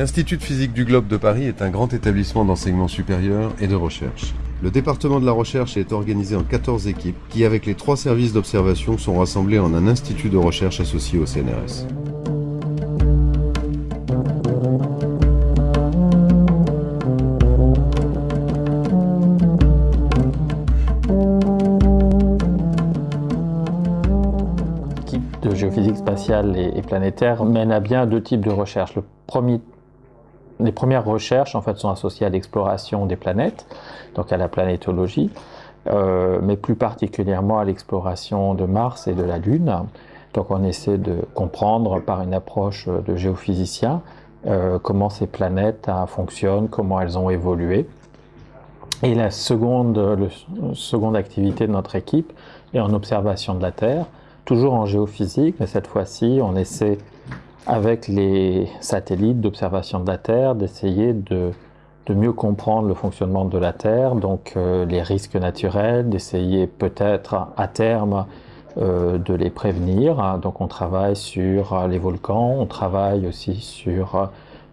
L'Institut de physique du globe de Paris est un grand établissement d'enseignement supérieur et de recherche. Le département de la recherche est organisé en 14 équipes qui, avec les trois services d'observation, sont rassemblés en un institut de recherche associé au CNRS. L'équipe de géophysique spatiale et planétaire mène à bien deux types de recherches. Le premier les premières recherches en fait, sont associées à l'exploration des planètes, donc à la planétologie, euh, mais plus particulièrement à l'exploration de Mars et de la Lune. Donc on essaie de comprendre par une approche de géophysicien euh, comment ces planètes euh, fonctionnent, comment elles ont évolué. Et la seconde, seconde activité de notre équipe est en observation de la Terre, toujours en géophysique, mais cette fois-ci on essaie avec les satellites d'observation de la Terre, d'essayer de, mieux comprendre le fonctionnement de la Terre, donc euh, les risques naturels, d'essayer peut-être à terme euh, de les prévenir. Donc on travaille sur euh, les volcans, on travaille aussi sur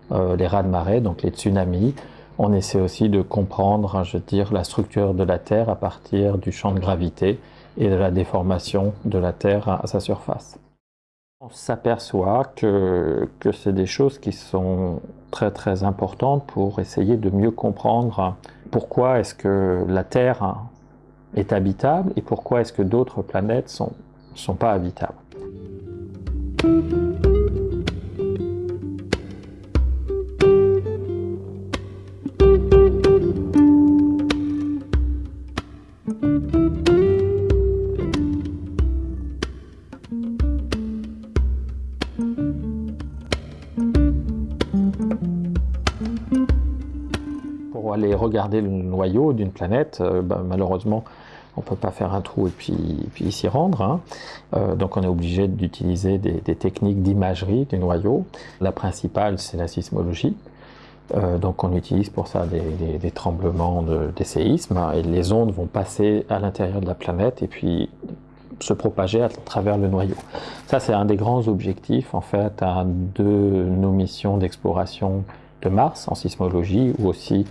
les raz de marée, donc les tsunamis. On essaie aussi de comprendre, je veux dire, la structure de la Terre à partir du champ de gravité et de la déformation de la Terre à sa surface. On s'aperçoit que, que c'est des choses qui sont très très importantes pour essayer de mieux comprendre pourquoi est-ce que la Terre est habitable et pourquoi est-ce que d'autres planètes sont, sont pas habitables. Regarder le noyau d'une planète, euh, bah, malheureusement, on ne peut pas faire un trou et puis, s'y rendre. Hein. Euh, donc on est obligé d'utiliser des, techniques d'imagerie du noyau. La principale, c'est la sismologie. Euh, donc on utilise pour ça des, tremblements, des séismes, et les ondes vont passer à l'intérieur de la planète et puis se propager à travers le noyau. Ça, c'est un des grands objectifs, en fait, de nos missions d'exploration de Mars en sismologie ou aussi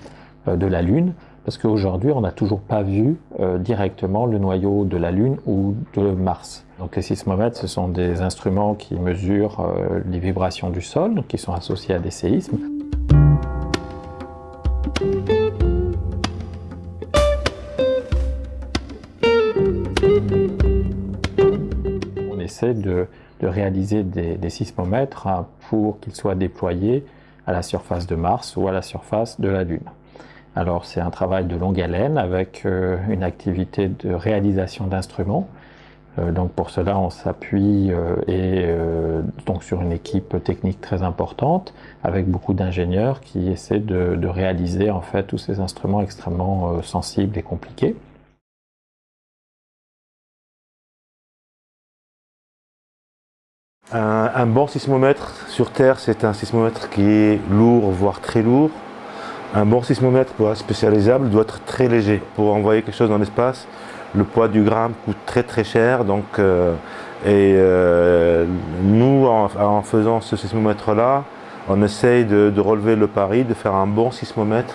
de la Lune, parce qu'aujourd'hui, on n'a toujours pas vu euh, directement le noyau de la Lune ou de Mars. Donc les sismomètres, ce sont des instruments qui mesurent euh, les vibrations du sol, qui sont associés à des séismes. On essaie de, réaliser des, des, sismomètres hein, pour qu'ils soient déployés à la surface de Mars ou à la surface de la Lune. Alors c'est un travail de longue haleine avec euh, une activité de réalisation d'instruments. Euh, donc pour cela on s'appuie euh, donc sur une équipe technique très importante avec beaucoup d'ingénieurs qui essaient de, réaliser en fait tous ces instruments extrêmement sensibles et compliqués. Un, bon sismomètre sur Terre, c'est un sismomètre qui est lourd, voire très lourd, un bon sismomètre spécialisable doit être très léger. Pour envoyer quelque chose dans l'espace, le poids du gramme coûte très très cher. Donc, euh, et euh, nous, en, faisant ce sismomètre-là, on essaye de, relever le pari, de faire un bon sismomètre,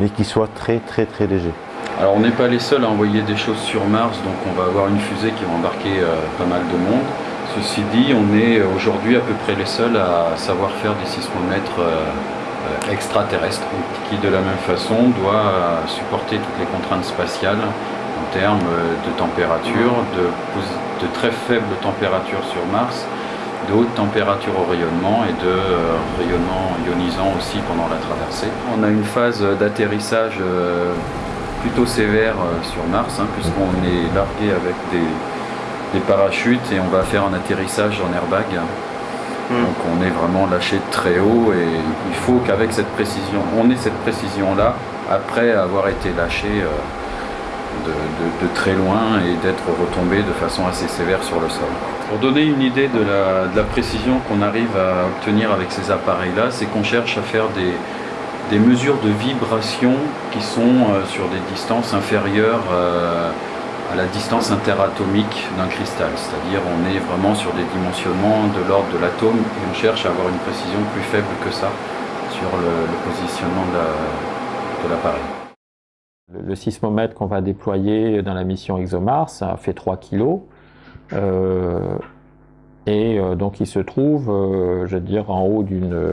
mais qui soit très très très léger. Alors on n'est pas les seuls à envoyer des choses sur Mars, donc on va avoir une fusée qui va embarquer euh, pas mal de monde. Ceci dit, on est aujourd'hui à peu près les seuls à savoir faire des sismomètres extraterrestre qui de la même façon doit euh, supporter toutes les contraintes spatiales en termes euh, de température, de, très faibles températures sur Mars, de hautes températures au rayonnement et de rayonnement ionisant aussi pendant la traversée. On a une phase d'atterrissage plutôt sévère sur Mars, hein, puisqu'on est largué avec des, parachutes et on va faire un atterrissage en airbag Mm. Donc on est vraiment lâché très haut et il faut qu'avec cette précision, on ait cette précision-là après avoir été lâché euh, de, très loin et d'être retombé de façon assez sévère sur le sol. Pour donner une idée de la, précision qu'on arrive à obtenir avec ces appareils-là, c'est qu'on cherche à faire des, mesures de vibration qui sont euh, sur des distances inférieures euh, à la distance interatomique d'un cristal, c'est-à-dire on est vraiment sur des dimensionnements de l'ordre de l'atome et on cherche à avoir une précision plus faible que ça sur le, positionnement de l'appareil. le, sismomètre qu'on va déployer dans la mission ExoMars ça fait 3 kg. Et euh, donc il se trouve, euh, je veux dire, en haut d'une,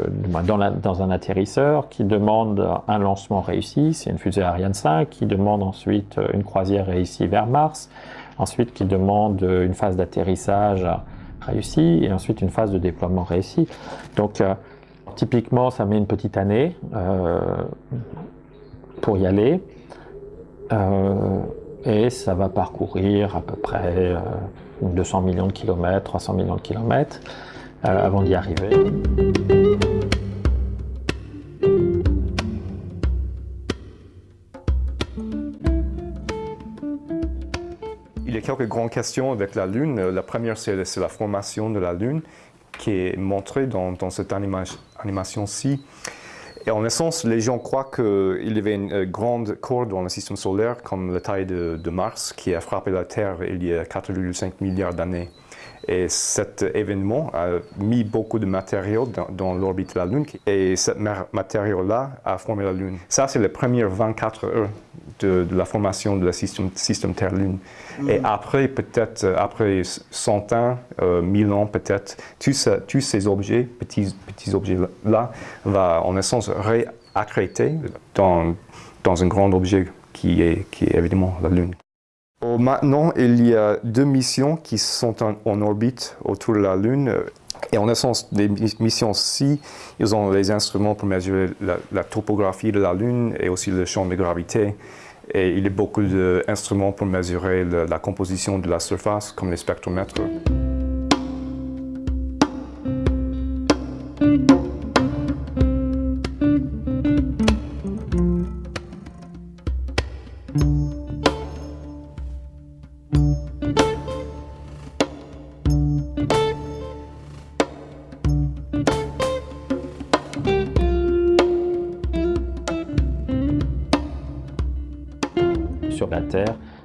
dans, un atterrisseur qui demande un lancement réussi, c'est une fusée Ariane 5, qui demande ensuite euh, une croisière réussie vers Mars, ensuite qui demande une phase d'atterrissage réussie et ensuite une phase de déploiement réussie. Donc typiquement, ça met une petite année pour y aller. et ça va parcourir à peu près 200 millions de kilomètres, 300 millions de kilomètres euh, avant d'y arriver. Il y a quelques grandes questions avec la Lune. La première, c'est la formation de la Lune qui est montrée dans, cette animation-ci. Et en essence, les gens croient qu'il y avait une grande corde dans le système solaire, comme la taille de, Mars, qui a frappé la Terre il y a 4,5 milliards d'années. Et cet événement a mis beaucoup de matériaux dans, l'orbite de la Lune et ce matériau-là a formé la Lune. Ça, c'est les premières 24 heures de, la formation du système, système Terre-Lune. Mm. Et après, peut-être, après 100 ans, 1000 euh, ans peut-être, tous, tous, ces objets, petits, petits objets-là, vont en essence réaccréter dans, dans un grand objet qui est, qui est évidemment la Lune. Euh, maintenant, il y a deux missions qui sont en, orbite autour de la Lune. Et en essence, les missions-ci, ils ont les instruments pour mesurer la, topographie de la Lune et aussi le champ de gravité. Et il y a beaucoup d'instruments pour mesurer la composition de la surface, comme les spectromètres.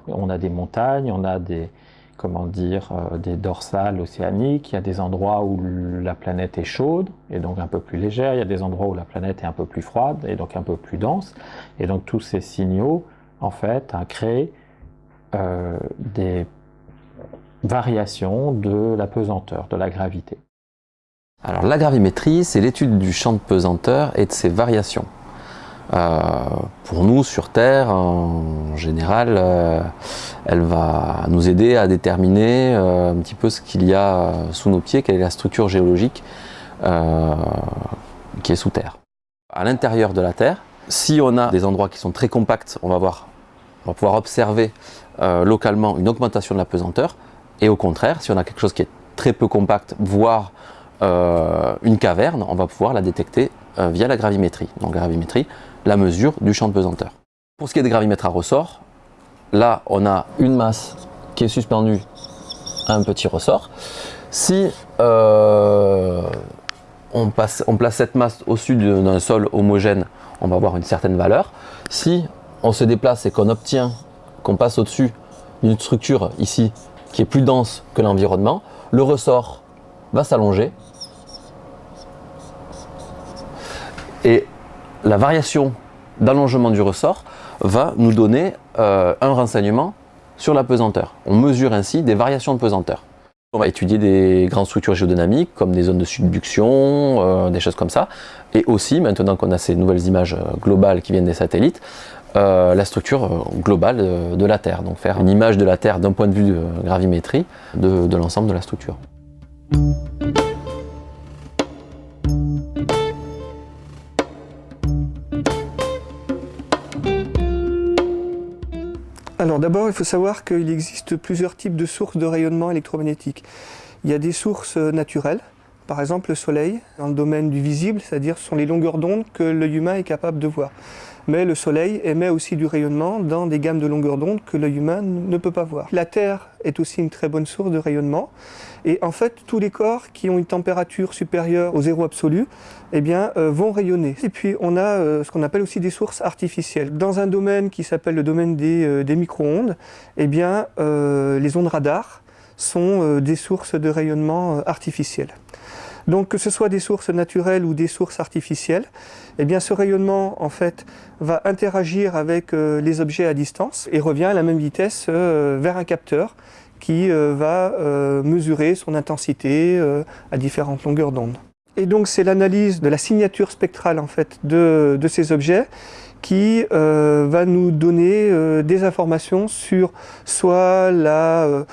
On a des montagnes, on a des, comment dire, euh, des dorsales océaniques, il y a des endroits où la planète est chaude et donc un peu plus légère, il y a des endroits où la planète est un peu plus froide et donc un peu plus dense. Et donc tous ces signaux, en fait, créent euh, des variations de la pesanteur, de la gravité. Alors la gravimétrie, c'est l'étude du champ de pesanteur et de ses variations. Euh, pour nous, sur Terre, en général, euh, elle va nous aider à déterminer euh, un petit peu ce qu'il y a sous nos pieds, quelle est la structure géologique qui est sous Terre. À l'intérieur de la Terre, si on a des endroits qui sont très compacts, on va, voir, on va pouvoir observer localement une augmentation de la pesanteur. Et au contraire, si on a quelque chose qui est très peu compact, voire une caverne, on va pouvoir la détecter via la gravimétrie. Donc gravimétrie, la mesure du champ de pesanteur. Pour ce qui est des gravimètres à ressort, là on a une masse qui est suspendue à un petit ressort. Si euh, on, on place cette masse au-dessus d'un sol homogène, on va avoir une certaine valeur. Si on se déplace et qu'on obtient qu'on passe au-dessus d'une structure ici qui est plus dense que l'environnement, le ressort va s'allonger et la variation d'allongement du ressort va nous donner euh, un renseignement sur la pesanteur. On mesure ainsi des variations de pesanteur. On va étudier des grandes structures géodynamiques comme des zones de subduction, euh, des choses comme ça. Et aussi, maintenant qu'on a ces nouvelles images euh, globales qui viennent des satellites, la structure globale de, la Terre. Donc faire une image de la Terre d'un point de vue de gravimétrie de l'ensemble de la structure. D'abord, il faut savoir qu'il existe plusieurs types de sources de rayonnement électromagnétique. Il y a des sources naturelles, par exemple le soleil, dans le domaine du visible, c'est-à-dire ce sont les longueurs d'onde que l'œil humain est capable de voir. Mais le soleil émet aussi du rayonnement dans des gammes de longueurs d'onde que l'œil humain ne peut pas voir. La Terre est aussi une très bonne source de rayonnement. Et en fait, tous les corps qui ont une température supérieure au zéro absolu eh bien, euh, vont rayonner. Et puis, on a euh, ce qu'on appelle aussi des sources artificielles. Dans un domaine qui s'appelle le domaine des, euh, micro-ondes, eh bien, les ondes radar sont des sources de rayonnement artificielles. Donc que ce soit des sources naturelles ou des sources artificielles, eh bien ce rayonnement en fait va interagir avec euh, les objets à distance et revient à la même vitesse euh, vers un capteur qui euh, va mesurer son intensité à différentes longueurs d'onde. Et donc c'est l'analyse de la signature spectrale en fait de, ces objets qui va nous donner des informations sur soit la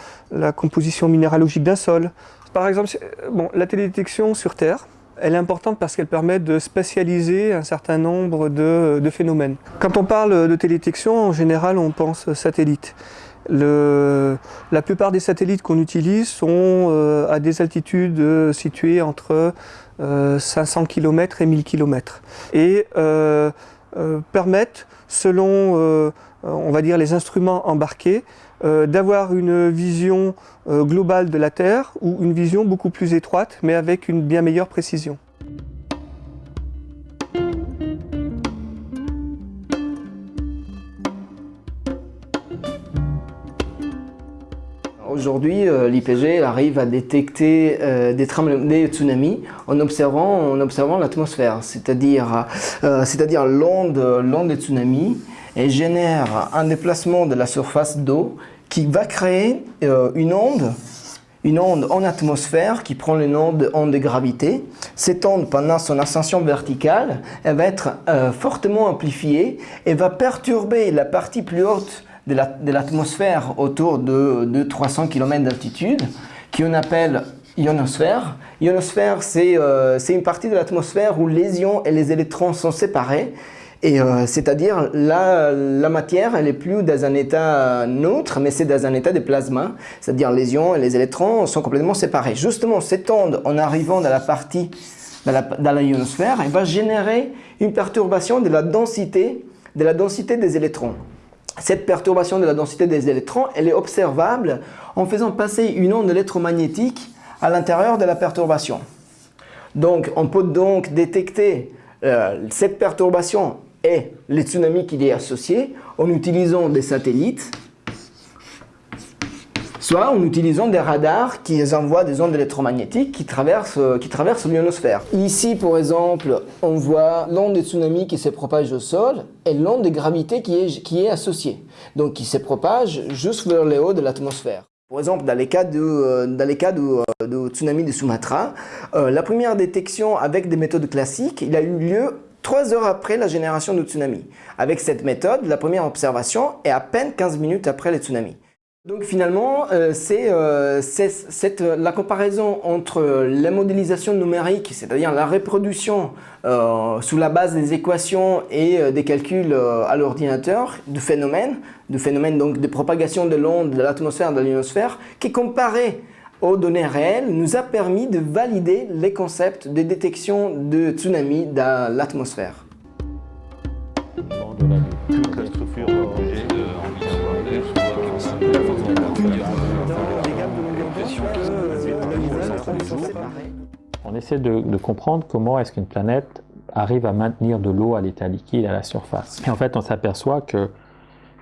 composition minéralogique d'un sol, par exemple, bon, la télédétection sur Terre, elle est importante parce qu'elle permet de spatialiser un certain nombre de, phénomènes. Quand on parle de télédétection, en général, on pense satellite. la plupart des satellites qu'on utilise sont euh, à des altitudes euh, situées entre 500 euh, km et 1000 km et permettent, selon on va dire les instruments embarqués, euh, d'avoir une vision euh, globale de la Terre ou une vision beaucoup plus étroite mais avec une bien meilleure précision. Aujourd'hui, euh, l'IPG arrive à détecter des, tsunamis en observant, en observant l'atmosphère, c'est-à-dire l'onde des tsunamis et génère un déplacement de la surface d'eau qui va créer euh, une onde une onde en atmosphère qui prend le nom de onde de gravité. Cette onde, pendant son ascension verticale, elle va être euh, fortement amplifiée et va perturber la partie plus haute de l'atmosphère autour de, 300 km d'altitude, qu'on appelle ionosphère. Ionosphère, euh, c'est une partie de l'atmosphère où les ions et les électrons sont séparés euh, c'est-à-dire, la, la matière, elle plus dans un état neutre, mais c'est dans un état de plasma. C'est-à-dire, les ions et les électrons sont complètement séparés. Justement, cette onde, en arrivant dans la partie, dans la, ionosphère, elle va générer une perturbation de la densité, de la densité des électrons. Cette perturbation de la densité des électrons, elle est observable en faisant passer une onde électromagnétique à l'intérieur de la perturbation. Donc, on peut donc détecter euh, cette perturbation et les tsunamis qui y est associé en utilisant des satellites, soit en utilisant des radars qui envoient des ondes électromagnétiques qui traversent, qui traversent l'ionosphère. Ici, par exemple, on voit l'onde des tsunamis qui se propage au sol et l'onde de gravité qui est, qui est associée, donc qui se propage juste vers le haut de l'atmosphère. Par exemple, dans les cas de, euh, dans les cas de, euh, de tsunami de Sumatra, euh, la première détection avec des méthodes classiques, il a eu lieu trois heures après la génération de tsunami. Avec cette méthode, la première observation est à peine 15 minutes après les tsunamis. Donc finalement, euh, c'est euh, la comparaison entre la modélisation numérique, c'est-à-dire la reproduction euh, sous la base des équations et des calculs à l'ordinateur du phénomène, du phénomène donc de propagation de l'onde de l'atmosphère de l'ionosphère, qui comparé aux données réelles nous a permis de valider les concepts de détection de tsunami dans l'atmosphère. On essaie de, comprendre comment est-ce qu'une planète arrive à maintenir de l'eau à l'état liquide à la surface. Et en fait, on s'aperçoit que,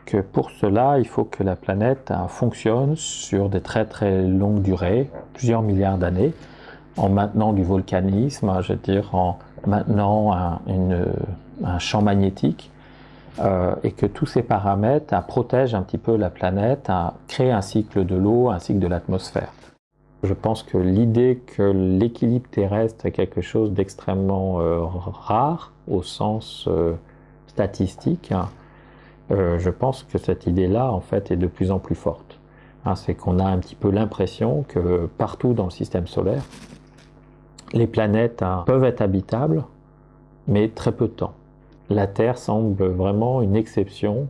que pour cela, il faut que la planète hein, fonctionne sur des très très longues durées, plusieurs milliards d'années, en maintenant du volcanisme, je veux dire, en maintenant un, champ magnétique, euh, et que tous ces paramètres hein, protègent un petit peu la planète, hein, créent un cycle de l'eau, un cycle de l'atmosphère. Je pense que l'idée que l'équilibre terrestre est quelque chose d'extrêmement euh, rare au sens euh, statistique, hein, euh, je pense que cette idée-là en fait est de plus en plus forte. Hein, c'est qu'on a un petit peu l'impression que partout dans le système solaire, les planètes hein, peuvent être habitables, mais très peu de temps. La Terre semble vraiment une exception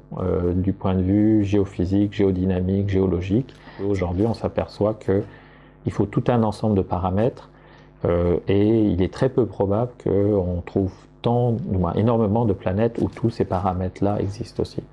du point de vue géophysique, géodynamique, géologique. Aujourd'hui, on s'aperçoit que il faut tout un ensemble de paramètres euh, et il est très peu probable qu'on trouve tant, énormément de planètes où tous ces paramètres-là existent aussi.